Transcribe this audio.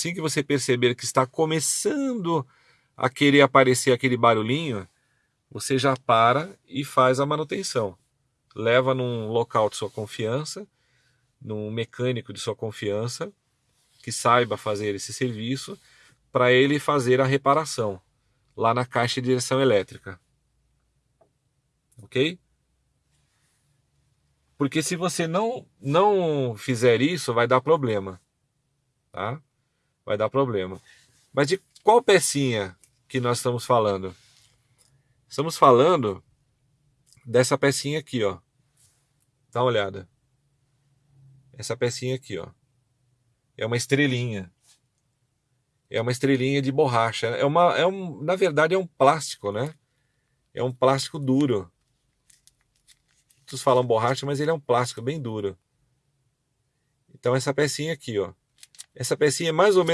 Assim que você perceber que está começando a querer aparecer aquele barulhinho, você já para e faz a manutenção. Leva num local de sua confiança, num mecânico de sua confiança, que saiba fazer esse serviço, para ele fazer a reparação lá na caixa de direção elétrica. Ok? Porque se você não, não fizer isso, vai dar problema. Tá? Vai dar problema. Mas de qual pecinha que nós estamos falando? Estamos falando dessa pecinha aqui, ó. Dá uma olhada. Essa pecinha aqui, ó. É uma estrelinha. É uma estrelinha de borracha. É uma, é um, na verdade, é um plástico, né? É um plástico duro. Muitos falam borracha, mas ele é um plástico bem duro. Então essa pecinha aqui, ó. Essa pecinha é mais ou menos